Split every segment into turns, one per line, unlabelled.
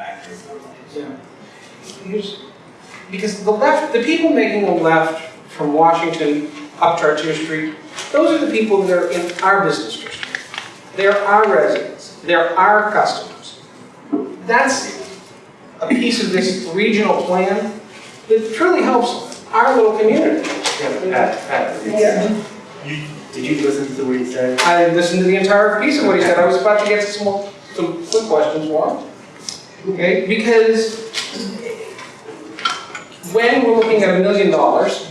factory four.
Yeah. Here's, because the left, the people making the left from Washington up Chartier Street, those are the people that are in our business district. They're our residents, they're our customers. That's a piece of this regional plan that truly helps our little community.
Yeah, Pat, Pat,
Yeah.
you, did you listen to what he said?
I listened to the entire piece of what he said, I was about to get some, some quick questions for Okay, because when we're looking at a million dollars,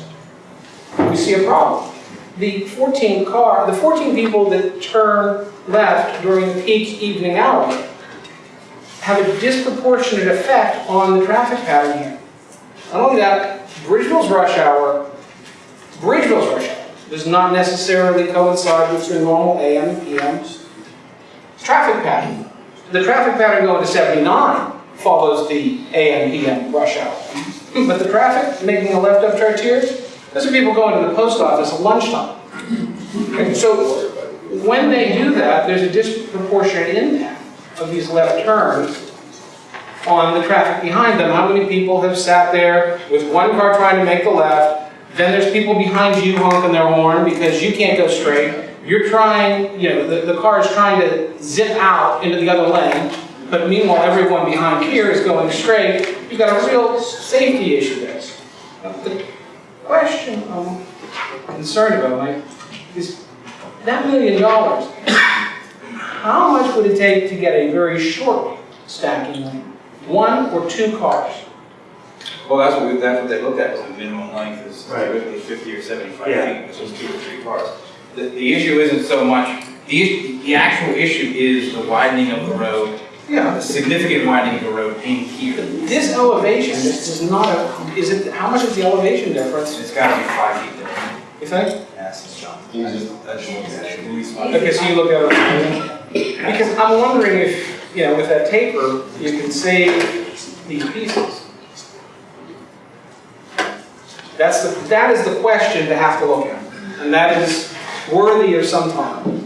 we see a problem. The 14 car, the 14 people that turn left during the peak evening hour have a disproportionate effect on the traffic pattern here. Not only that, Bridgeville's rush hour, Bridgeville's rush hour does not necessarily coincide with your normal AM PM traffic pattern. The traffic pattern going to 79 follows the AM PM rush hour. But the traffic making a left up Chartier, those are people going to the post office at lunchtime. So when they do that, there's a disproportionate impact of these left turns on the traffic behind them. How many people have sat there with one car trying to make the left, then there's people behind you honking their horn because you can't go straight. You're trying, you know, the, the car is trying to zip out into the other lane, but meanwhile, everyone behind here is going straight. You've got a real safety issue there. The question I'm concerned about, Mike, is that million dollars, how much would it take to get a very short stacking lane? One or two cars?
Well, that's what, we- that's what they looked at, was the minimum length is
Right.
typically fifty or seventy-five
Yeah.
feet, which is two or three cars. The, the issue isn't so much, the, the actual issue is the widening of the road,
Yeah.
a significant widening of the road in here.
This elevation, this is not a, is it, how much is the elevation difference,
It's gotta be five feet different.
you think?
Yes, it's John. That's at least five.
Okay, so you look at it, because I'm wondering if, you know, with that taper, you can save these pieces. That's the, that is the question to have to look at, and that is worthy of some time.